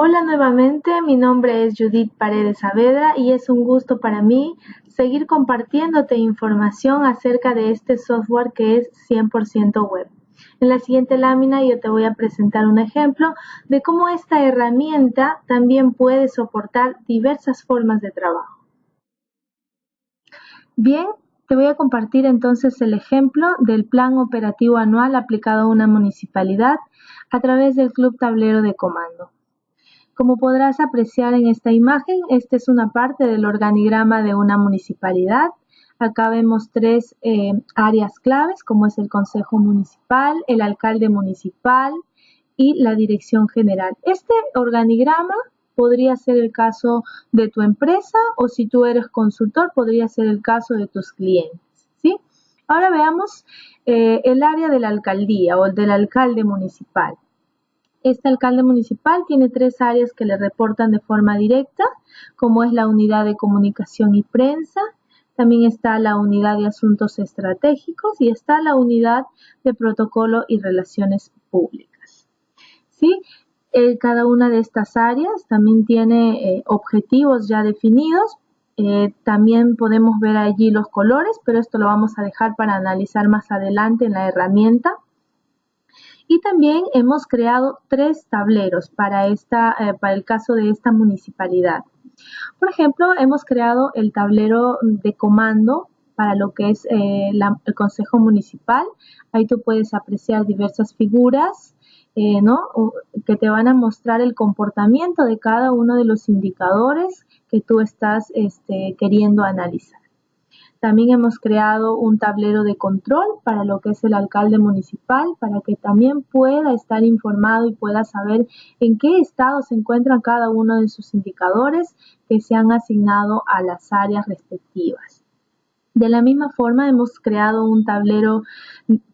Hola nuevamente, mi nombre es Judith Paredes Saavedra y es un gusto para mí seguir compartiéndote información acerca de este software que es 100% web. En la siguiente lámina yo te voy a presentar un ejemplo de cómo esta herramienta también puede soportar diversas formas de trabajo. Bien, te voy a compartir entonces el ejemplo del plan operativo anual aplicado a una municipalidad a través del Club Tablero de Comando. Como podrás apreciar en esta imagen, esta es una parte del organigrama de una municipalidad. Acá vemos tres eh, áreas claves, como es el Consejo Municipal, el Alcalde Municipal y la Dirección General. Este organigrama podría ser el caso de tu empresa o si tú eres consultor, podría ser el caso de tus clientes. ¿sí? Ahora veamos eh, el área de la alcaldía o del alcalde municipal. Este alcalde municipal tiene tres áreas que le reportan de forma directa, como es la unidad de comunicación y prensa, también está la unidad de asuntos estratégicos y está la unidad de protocolo y relaciones públicas. ¿Sí? Eh, cada una de estas áreas también tiene eh, objetivos ya definidos. Eh, también podemos ver allí los colores, pero esto lo vamos a dejar para analizar más adelante en la herramienta. Y también hemos creado tres tableros para, esta, eh, para el caso de esta municipalidad. Por ejemplo, hemos creado el tablero de comando para lo que es eh, el Consejo Municipal. Ahí tú puedes apreciar diversas figuras eh, que te van a mostrar el comportamiento de cada uno de los indicadores que tú estás este, queriendo analizar. También hemos creado un tablero de control para lo que es el alcalde municipal, para que también pueda estar informado y pueda saber en qué estado se encuentran cada uno de sus indicadores que se han asignado a las áreas respectivas. De la misma forma, hemos creado un tablero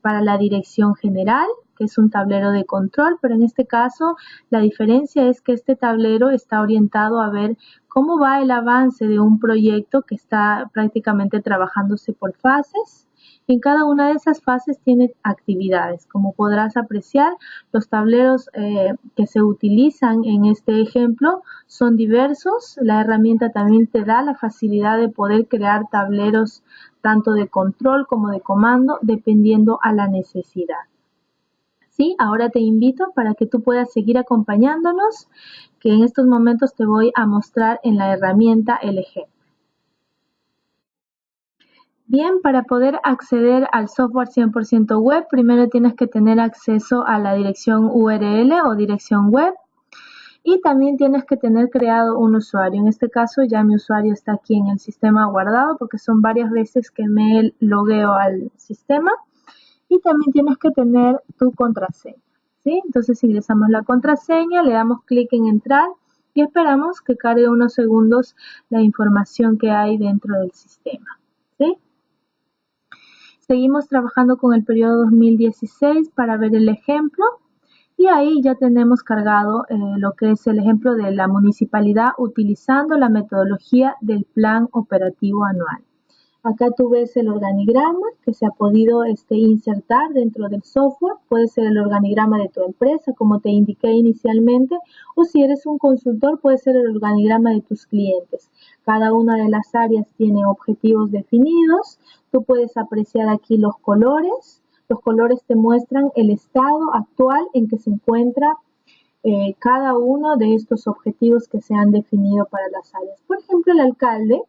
para la dirección general, que es un tablero de control, pero en este caso la diferencia es que este tablero está orientado a ver cómo va el avance de un proyecto que está prácticamente trabajándose por fases. En cada una de esas fases tiene actividades. Como podrás apreciar, los tableros eh, que se utilizan en este ejemplo son diversos. La herramienta también te da la facilidad de poder crear tableros tanto de control como de comando dependiendo a la necesidad. ¿Sí? Ahora te invito para que tú puedas seguir acompañándonos, que en estos momentos te voy a mostrar en la herramienta ejemplo. Bien, para poder acceder al software 100% web, primero tienes que tener acceso a la dirección URL o dirección web y también tienes que tener creado un usuario. En este caso ya mi usuario está aquí en el sistema guardado porque son varias veces que me logueo al sistema y también tienes que tener tu contraseña. ¿sí? Entonces ingresamos la contraseña, le damos clic en entrar y esperamos que cargue unos segundos la información que hay dentro del sistema. ¿sí? Seguimos trabajando con el periodo 2016 para ver el ejemplo y ahí ya tenemos cargado eh, lo que es el ejemplo de la municipalidad utilizando la metodología del plan operativo anual. Acá tú ves el organigrama que se ha podido este, insertar dentro del software. Puede ser el organigrama de tu empresa, como te indiqué inicialmente, o si eres un consultor, puede ser el organigrama de tus clientes. Cada una de las áreas tiene objetivos definidos. Tú puedes apreciar aquí los colores. Los colores te muestran el estado actual en que se encuentra eh, cada uno de estos objetivos que se han definido para las áreas. Por ejemplo, el alcalde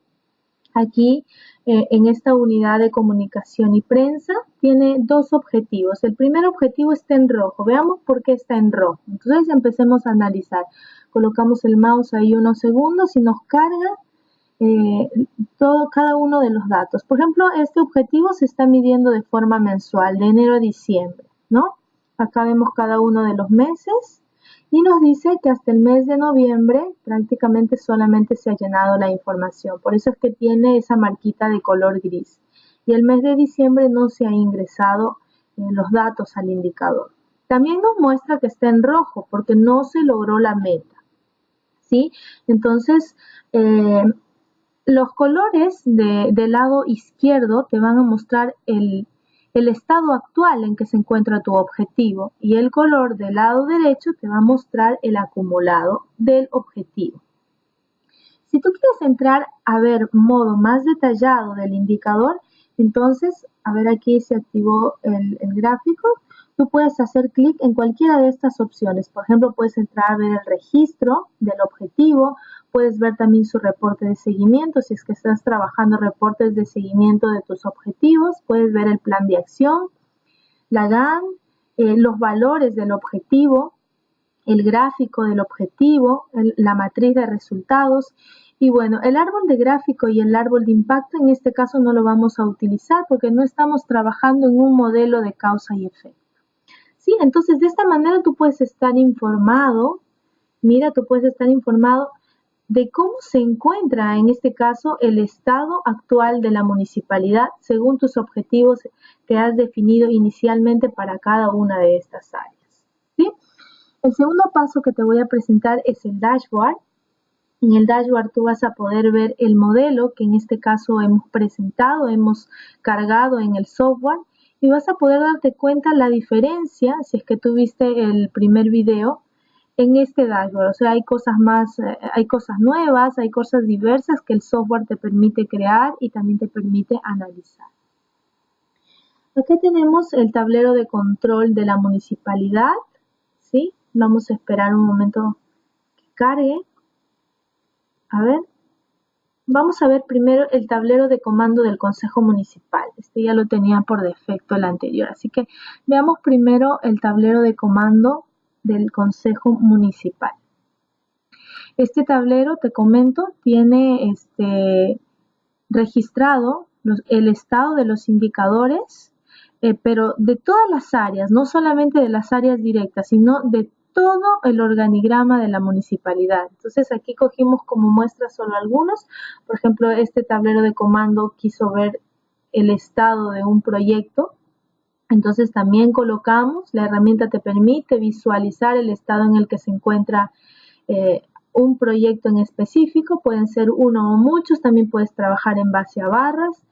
aquí eh, en esta unidad de comunicación y prensa tiene dos objetivos. El primer objetivo está en rojo. Veamos por qué está en rojo. Entonces empecemos a analizar. Colocamos el mouse ahí unos segundos y nos carga eh, todo, cada uno de los datos. Por ejemplo, este objetivo se está midiendo de forma mensual, de enero a diciembre, ¿no? Acá vemos cada uno de los meses y nos dice que hasta el mes de noviembre prácticamente solamente se ha llenado la información. Por eso es que tiene esa marquita de color gris. Y el mes de diciembre no se ha ingresado eh, los datos al indicador. También nos muestra que está en rojo porque no se logró la meta. ¿Sí? Entonces, eh, los colores del lado izquierdo te van a mostrar el, el estado actual en que se encuentra tu objetivo y el color del lado derecho te va a mostrar el acumulado del objetivo. Si tú quieres entrar a ver modo más detallado del indicador, entonces, a ver aquí se activó el, el gráfico, tú puedes hacer clic en cualquiera de estas opciones. Por ejemplo, puedes entrar a ver el registro del objetivo, puedes ver también su reporte de seguimiento, si es que estás trabajando reportes de seguimiento de tus objetivos, puedes ver el plan de acción, la GAN, eh, los valores del objetivo, el gráfico del objetivo, la matriz de resultados. Y bueno, el árbol de gráfico y el árbol de impacto en este caso no lo vamos a utilizar porque no estamos trabajando en un modelo de causa y efecto. Sí, entonces de esta manera tú puedes estar informado, mira, tú puedes estar informado de cómo se encuentra en este caso el estado actual de la municipalidad según tus objetivos que has definido inicialmente para cada una de estas áreas. ¿sí? El segundo paso que te voy a presentar es el dashboard. En el dashboard tú vas a poder ver el modelo que en este caso hemos presentado, hemos cargado en el software y vas a poder darte cuenta la diferencia, si es que tuviste el primer video, en este dashboard. O sea, hay cosas más, eh, hay cosas nuevas, hay cosas diversas que el software te permite crear y también te permite analizar. Aquí tenemos el tablero de control de la municipalidad. ¿sí? Vamos a esperar un momento que cargue. A ver. Vamos a ver primero el tablero de comando del Consejo Municipal. Este ya lo tenía por defecto el anterior. Así que veamos primero el tablero de comando del Consejo Municipal. Este tablero, te comento, tiene este, registrado el estado de los indicadores, eh, pero de todas las áreas, no solamente de las áreas directas, sino de todo el organigrama de la municipalidad. Entonces aquí cogimos como muestra solo algunos. Por ejemplo, este tablero de comando quiso ver el estado de un proyecto entonces también colocamos, la herramienta te permite visualizar el estado en el que se encuentra eh, un proyecto en específico, pueden ser uno o muchos, también puedes trabajar en base a barras.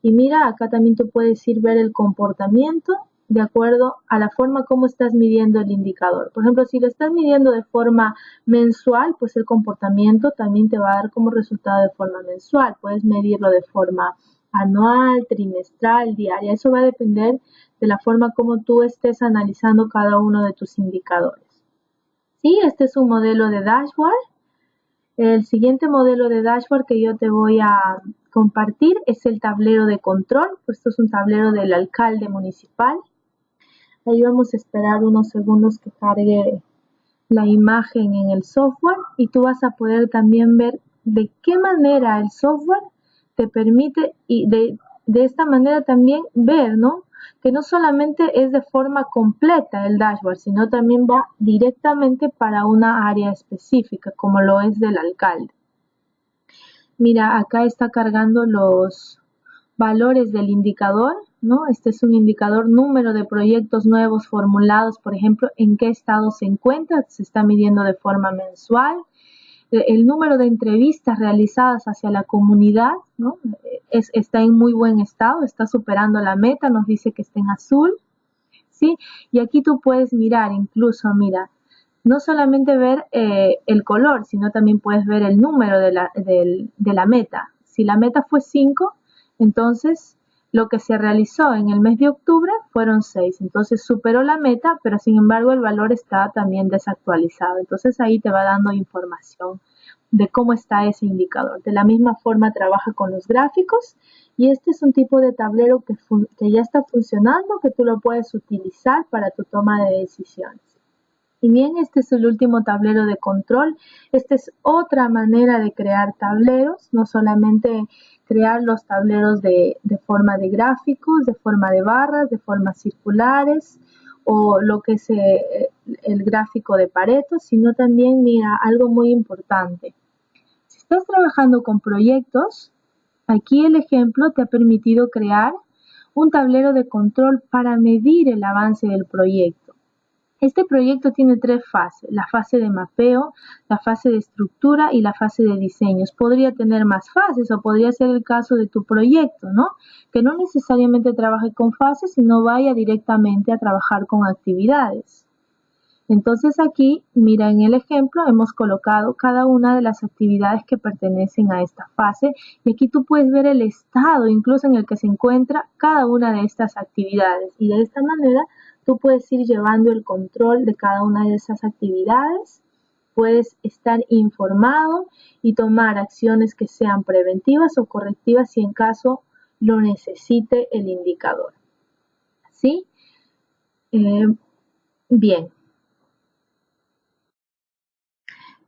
Y mira, acá también tú puedes ir ver el comportamiento de acuerdo a la forma como estás midiendo el indicador. Por ejemplo, si lo estás midiendo de forma mensual, pues el comportamiento también te va a dar como resultado de forma mensual. Puedes medirlo de forma anual, trimestral, diaria. Eso va a depender de la forma como tú estés analizando cada uno de tus indicadores. Sí, este es un modelo de dashboard. El siguiente modelo de dashboard que yo te voy a compartir es el tablero de control. Esto es un tablero del alcalde municipal. Ahí vamos a esperar unos segundos que cargue la imagen en el software y tú vas a poder también ver de qué manera el software te permite y de, de esta manera también ver, ¿no? que no solamente es de forma completa el dashboard, sino también va directamente para una área específica, como lo es del alcalde. Mira, acá está cargando los valores del indicador, ¿no? Este es un indicador número de proyectos nuevos formulados, por ejemplo, en qué estado se encuentra, se está midiendo de forma mensual, el número de entrevistas realizadas hacia la comunidad ¿no? es, está en muy buen estado, está superando la meta, nos dice que está en azul. ¿sí? Y aquí tú puedes mirar, incluso, mira, no solamente ver eh, el color, sino también puedes ver el número de la, de la meta. Si la meta fue 5, entonces lo que se realizó en el mes de octubre fueron 6. Entonces superó la meta, pero sin embargo el valor está también desactualizado. Entonces ahí te va dando información de cómo está ese indicador. De la misma forma trabaja con los gráficos y este es un tipo de tablero que, que ya está funcionando, que tú lo puedes utilizar para tu toma de decisiones. Y bien, este es el último tablero de control. Esta es otra manera de crear tableros, no solamente crear los tableros de, forma de gráficos, de forma de barras, de formas circulares o lo que es eh, el gráfico de Pareto, sino también, mira, algo muy importante. Si estás trabajando con proyectos, aquí el ejemplo te ha permitido crear un tablero de control para medir el avance del proyecto. Este proyecto tiene tres fases, la fase de mapeo, la fase de estructura y la fase de diseños. Podría tener más fases o podría ser el caso de tu proyecto, ¿no? Que no necesariamente trabaje con fases, sino vaya directamente a trabajar con actividades. Entonces aquí, mira en el ejemplo, hemos colocado cada una de las actividades que pertenecen a esta fase y aquí tú puedes ver el estado incluso en el que se encuentra cada una de estas actividades y de esta manera Tú puedes ir llevando el control de cada una de esas actividades, puedes estar informado y tomar acciones que sean preventivas o correctivas si en caso lo necesite el indicador. ¿Sí? Eh, bien.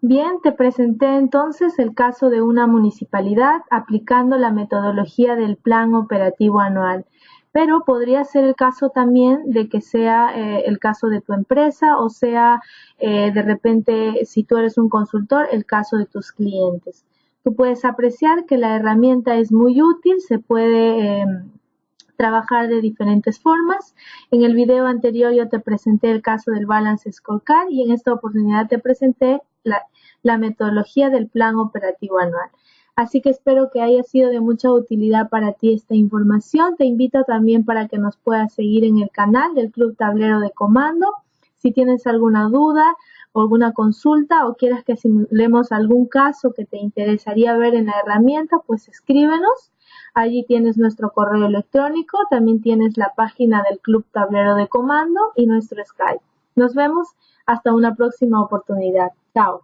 Bien, te presenté entonces el caso de una municipalidad aplicando la metodología del Plan Operativo Anual pero podría ser el caso también de que sea eh, el caso de tu empresa o sea eh, de repente si tú eres un consultor el caso de tus clientes. Tú puedes apreciar que la herramienta es muy útil, se puede em, trabajar de diferentes formas. En el video anterior yo te presenté el caso del Balance Scorecard y en esta oportunidad te presenté la metodología del plan operativo anual. Así que espero que haya sido de mucha utilidad para ti esta información. Te invito también para que nos puedas seguir en el canal del Club Tablero de Comando. Si tienes alguna duda o alguna consulta o quieras que simulemos algún caso que te interesaría ver en la herramienta, pues escríbenos. Allí tienes nuestro correo electrónico, también tienes la página del Club Tablero de Comando y nuestro Skype. Nos vemos hasta una próxima oportunidad. Chao.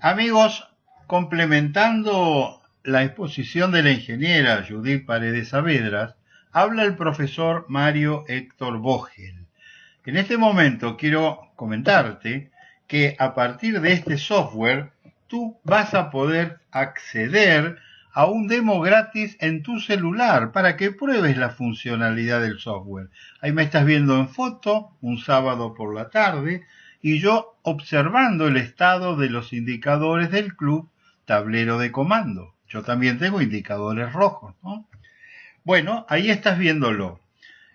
Amigos, Complementando la exposición de la ingeniera Judith Paredes Saavedras, habla el profesor Mario Héctor Vogel. En este momento quiero comentarte que a partir de este software tú vas a poder acceder a un demo gratis en tu celular para que pruebes la funcionalidad del software. Ahí me estás viendo en foto un sábado por la tarde y yo observando el estado de los indicadores del club tablero de comando. Yo también tengo indicadores rojos, ¿no? Bueno, ahí estás viéndolo.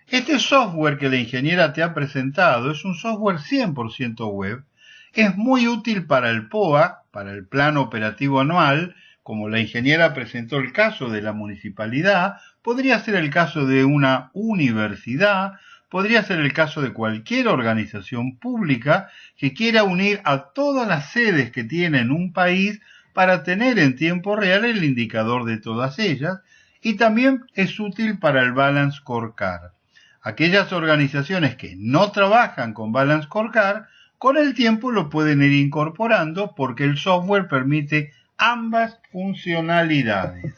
Este software que la ingeniera te ha presentado es un software 100% web. Es muy útil para el POA, para el Plan Operativo Anual, como la ingeniera presentó el caso de la municipalidad, podría ser el caso de una universidad, podría ser el caso de cualquier organización pública que quiera unir a todas las sedes que tiene en un país para tener en tiempo real el indicador de todas ellas y también es útil para el Balance Scorecard. Aquellas organizaciones que no trabajan con Balance Scorecard, con el tiempo lo pueden ir incorporando porque el software permite ambas funcionalidades.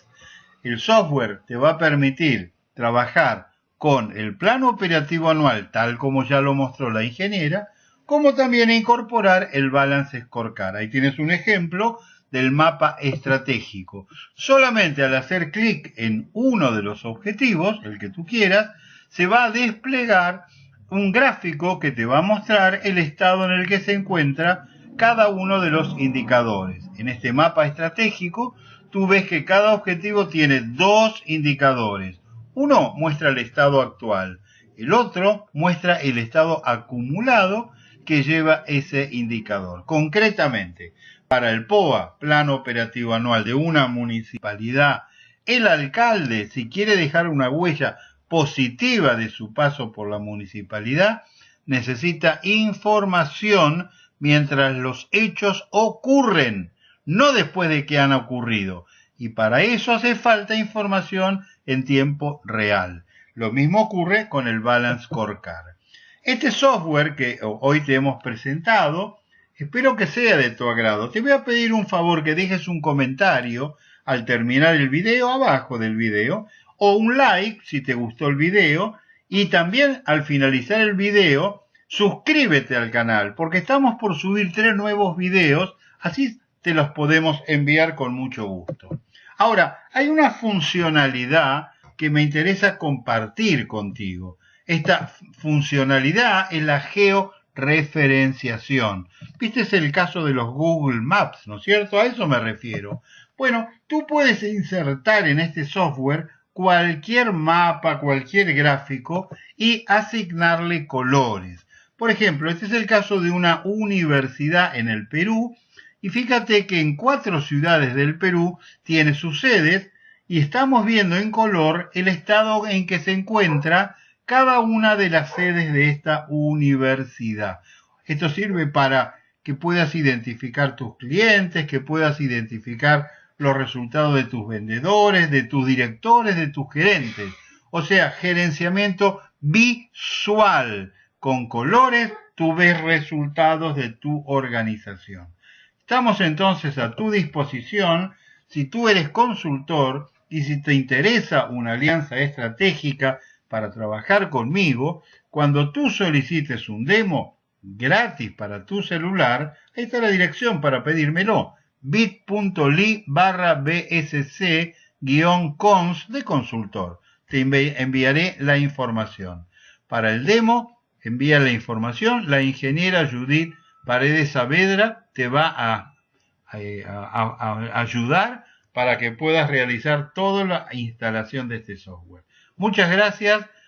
El software te va a permitir trabajar con el plan operativo anual, tal como ya lo mostró la ingeniera, como también incorporar el Balance Scorecard. Ahí tienes un ejemplo del mapa estratégico. Solamente al hacer clic en uno de los objetivos, el que tú quieras, se va a desplegar un gráfico que te va a mostrar el estado en el que se encuentra cada uno de los indicadores. En este mapa estratégico, tú ves que cada objetivo tiene dos indicadores. Uno muestra el estado actual, el otro muestra el estado acumulado que lleva ese indicador. Concretamente, para el POA, Plan Operativo Anual de una municipalidad, el alcalde, si quiere dejar una huella positiva de su paso por la municipalidad, necesita información mientras los hechos ocurren, no después de que han ocurrido. Y para eso hace falta información en tiempo real. Lo mismo ocurre con el Balance Scorecard. Este software que hoy te hemos presentado Espero que sea de tu agrado. Te voy a pedir un favor que dejes un comentario al terminar el video abajo del video o un like si te gustó el video y también al finalizar el video suscríbete al canal porque estamos por subir tres nuevos videos así te los podemos enviar con mucho gusto. Ahora, hay una funcionalidad que me interesa compartir contigo. Esta funcionalidad es la geo referenciación. Viste es el caso de los Google Maps, ¿no es cierto? A eso me refiero. Bueno, tú puedes insertar en este software cualquier mapa, cualquier gráfico y asignarle colores. Por ejemplo, este es el caso de una universidad en el Perú y fíjate que en cuatro ciudades del Perú tiene sus sedes y estamos viendo en color el estado en que se encuentra cada una de las sedes de esta universidad. Esto sirve para que puedas identificar tus clientes, que puedas identificar los resultados de tus vendedores, de tus directores, de tus gerentes. O sea, gerenciamiento visual. Con colores tú ves resultados de tu organización. Estamos entonces a tu disposición si tú eres consultor y si te interesa una alianza estratégica para trabajar conmigo, cuando tú solicites un demo gratis para tu celular, ahí está la dirección para pedírmelo, bit.ly barra bsc cons de consultor. Te enviaré la información. Para el demo, envía la información, la ingeniera Judith Paredes Saavedra te va a ayudar para que puedas realizar toda la instalación de este software. Muchas gracias